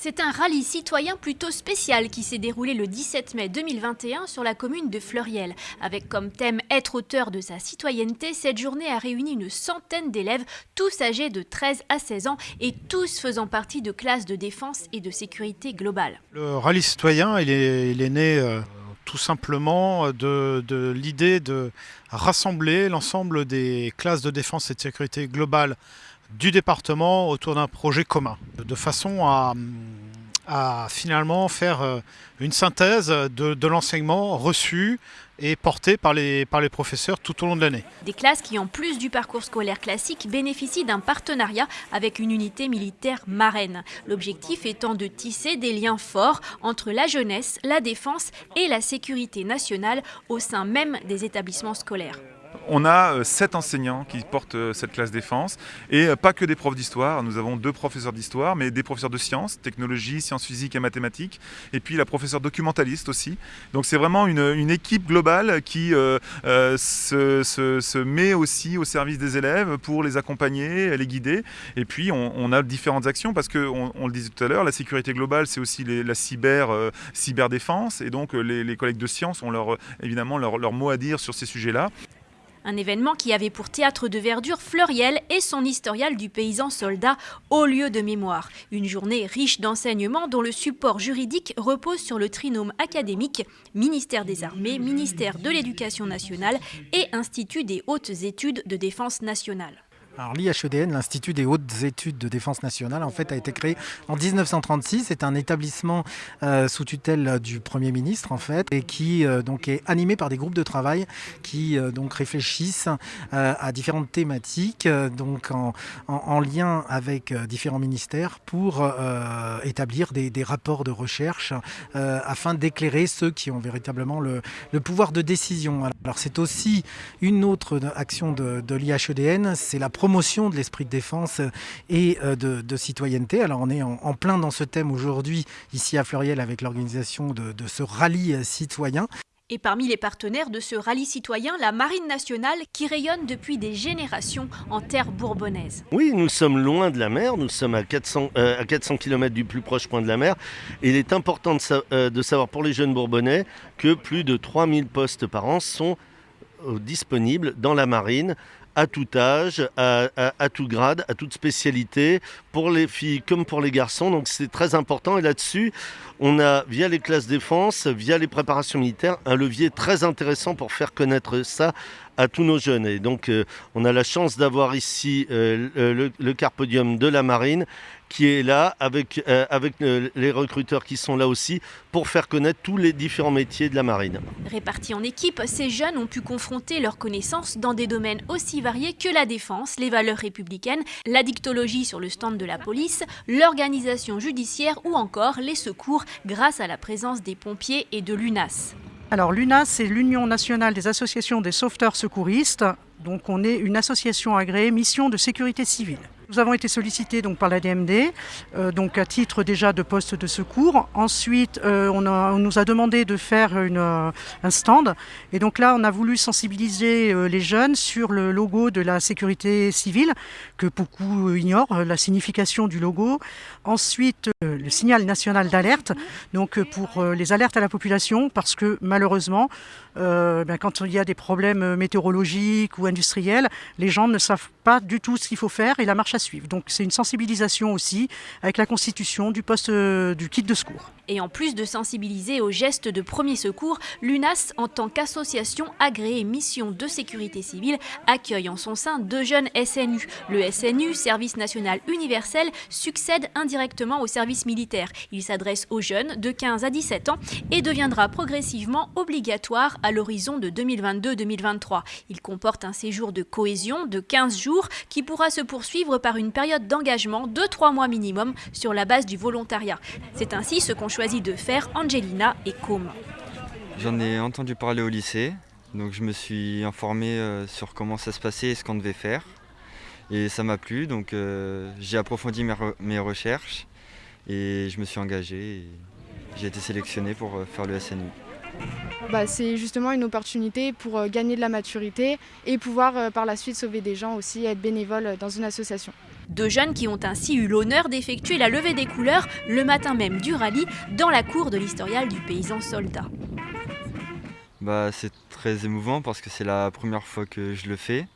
C'est un rallye citoyen plutôt spécial qui s'est déroulé le 17 mai 2021 sur la commune de Fleuriel. Avec comme thème être auteur de sa citoyenneté, cette journée a réuni une centaine d'élèves, tous âgés de 13 à 16 ans et tous faisant partie de classes de défense et de sécurité globale. Le rallye citoyen, il est, né euh, tout simplement de, de l'idée de rassembler l'ensemble des classes de défense et de sécurité globale du département autour d'un projet commun, de façon à, finalement faire euh, une synthèse de, l'enseignement reçu et porté par les, par les professeurs tout au long de l'année. Des classes qui, en plus du parcours scolaire classique, bénéficient d'un partenariat avec une unité militaire marraine. L'objectif étant de tisser des liens forts entre la jeunesse, la défense et la sécurité nationale au sein même des établissements scolaires. On a euh, sept enseignants qui portent euh, cette classe défense et euh, pas que des profs d'histoire. Nous avons deux professeurs d'histoire, mais des professeurs de sciences, technologie, sciences physiques et mathématiques, et puis la professeure documentaliste aussi. Donc c'est vraiment une, équipe globale qui se, met aussi au service des élèves pour les accompagner, les guider. Et puis on, a différentes actions parce que on, le disait tout à l'heure, la sécurité globale, c'est aussi la cyber, cyberdéfense, et donc les, collègues de sciences ont leur, évidemment leur mot à dire sur ces sujets-là. Un événement qui avait pour théâtre de verdure Fleuriel et son historial du paysan soldat au lieu de mémoire. Une journée riche d'enseignements dont le support juridique repose sur le trinôme académique ministère des Armées, ministère de l'Éducation nationale et Institut des hautes études de défense nationale. L'IHEDN, l'Institut des hautes études de défense nationale, en fait, a été créé en 1936. C'est un établissement euh, sous tutelle du Premier ministre, en fait, et qui euh, donc est animé par des groupes de travail qui euh, donc réfléchissent à différentes thématiques, donc en, lien avec différents ministères pour établir des, rapports de recherche afin d'éclairer ceux qui ont véritablement le, pouvoir de décision. Alors c'est aussi une autre action de, l'IHEDN, c'est la promotion de l'esprit de défense et euh, de, citoyenneté. Alors on est en, plein dans ce thème aujourd'hui ici à Fleuriel avec l'organisation de, ce rallye citoyen. Et parmi les partenaires de ce rallye citoyen, la Marine nationale qui rayonne depuis des générations en terre bourbonnaise. Oui, nous sommes loin de la mer, nous sommes à 400, à 400 km du plus proche point de la mer. Et il est important de, euh, de savoir pour les jeunes bourbonnais que plus de 3000 postes par an sont euh, disponibles dans la marine à tout âge, à, tout grade, à toute spécialité, pour les filles comme pour les garçons. Donc c'est très important. Et là-dessus, on a, via les classes défense, via les préparations militaires, un levier très intéressant pour faire connaître ça à tous nos jeunes. Et donc, euh, on a la chance d'avoir ici euh, le, Carpodium de la Marine qui est là avec, euh, avec les recruteurs qui sont là aussi pour faire connaître tous les différents métiers de la marine. Répartis en équipe, ces jeunes ont pu confronter leurs connaissances dans des domaines aussi variés que la défense, les valeurs républicaines, la dictologie sur le stand de la police, l'organisation judiciaire ou encore les secours grâce à la présence des pompiers et de l'UNAS. Alors l'UNAS, c'est l'Union nationale des associations des sauveteurs secouristes. Donc on est une association agréée mission de sécurité civile. Nous avons été sollicités donc, par la DMD, euh, donc à titre déjà de poste de secours. Ensuite, euh, on, nous a demandé de faire euh, un stand. Et donc là, on a voulu sensibiliser les jeunes sur le logo de la sécurité civile, que beaucoup ignorent, la signification du logo. Ensuite, le signal national d'alerte, donc pour les alertes à la population, parce que malheureusement, ben, quand il y a des problèmes météorologiques ou industriels, les gens ne savent pas du tout ce qu'il faut faire et la marche suivre. Donc c'est une sensibilisation aussi avec la constitution du poste euh, du kit de secours. Et en plus de sensibiliser aux gestes de premier secours, l'UNAS, en tant qu'association agréée mission de sécurité civile, accueille en son sein deux jeunes SNU. Le SNU, Service national universel, succède indirectement au service militaire. Il s'adresse aux jeunes de 15 à 17 ans et deviendra progressivement obligatoire à l'horizon de 2022-2023. Il comporte un séjour de cohésion de 15 jours qui pourra se poursuivre par une période d'engagement de 3 mois minimum sur la base du volontariat. C'est ainsi ce qu'ont choisi de faire Angelina et Com. J'en ai entendu parler au lycée, donc je me suis informé euh, sur comment ça se passait et ce qu'on devait faire. Et ça m'a plu, donc euh, j'ai approfondi mes, recherches et je me suis engagé. J'ai été sélectionné pour euh, faire le SNU. Bah, c'est justement une opportunité pour gagner de la maturité et pouvoir par la suite sauver des gens aussi, être bénévole dans une association. Deux jeunes qui ont ainsi eu l'honneur d'effectuer la levée des couleurs le matin même du rallye dans la cour de l'historial du paysan soldat. Bah, c'est très émouvant parce que c'est la première fois que je le fais.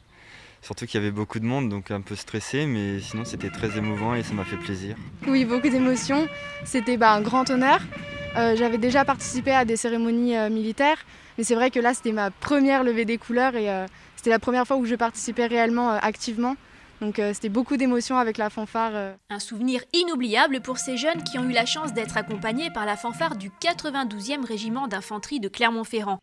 Surtout qu'il y avait beaucoup de monde, donc un peu stressé, mais sinon c'était très émouvant et ça m'a fait plaisir. Oui, beaucoup d'émotions. C'était bah, un grand honneur. Euh, J'avais déjà participé à des cérémonies euh, militaires, mais c'est vrai que là c'était ma première levée des couleurs et euh, c'était la première fois où je participais réellement activement. Donc c'était beaucoup d'émotions avec la fanfare. Un souvenir inoubliable pour ces jeunes qui ont eu la chance d'être accompagnés par la fanfare du 92e régiment d'infanterie de Clermont-Ferrand.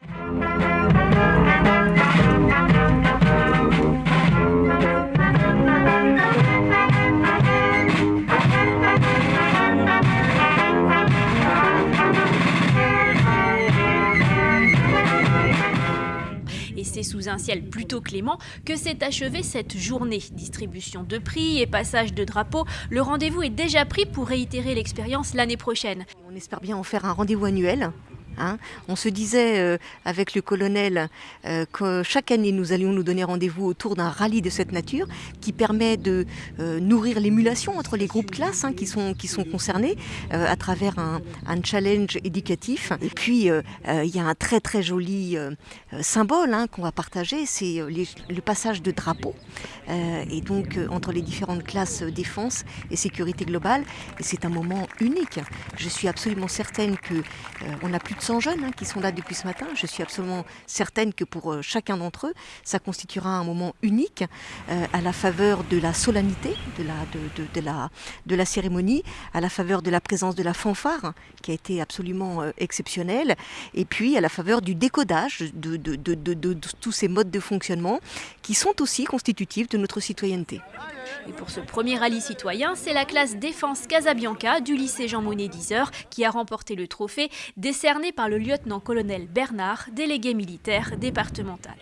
Sous un ciel plutôt clément que s'est achevée cette journée. Distribution de prix et passage de drapeaux, le rendez-vous est déjà pris pour réitérer l'expérience l'année prochaine. On espère bien en faire un rendez-vous annuel. Hein. On se disait euh, avec le colonel euh, que chaque année nous allions nous donner rendez-vous autour d'un rallye de cette nature qui permet de euh, nourrir l'émulation entre les groupes classes hein, qui, sont, qui sont concernés à travers un, challenge éducatif. Et puis il y a un très très joli symbole hein, qu'on va partager, c'est le passage de drapeau euh, et donc entre les différentes classes défense et sécurité globale. Et c'est un moment unique. Je suis absolument certaine que on a plus de 100 jeunes hein, qui sont là depuis ce matin. Je suis absolument certaine que pour euh, chacun d'entre eux, ça constituera un moment unique euh, à la faveur de la solennité de la, de, de- de la, de la cérémonie, à la faveur de la présence de la fanfare hein, qui a été absolument euh, exceptionnelle, et puis à la faveur du décodage de, de- tous ces modes de fonctionnement qui sont aussi constitutifs de notre citoyenneté. Et pour ce premier rallye citoyen, c'est la classe défense Casabianca du lycée Jean Monnet 10 heures qui a remporté le trophée décerné par le lieutenant-colonel Bernard, délégué militaire départemental.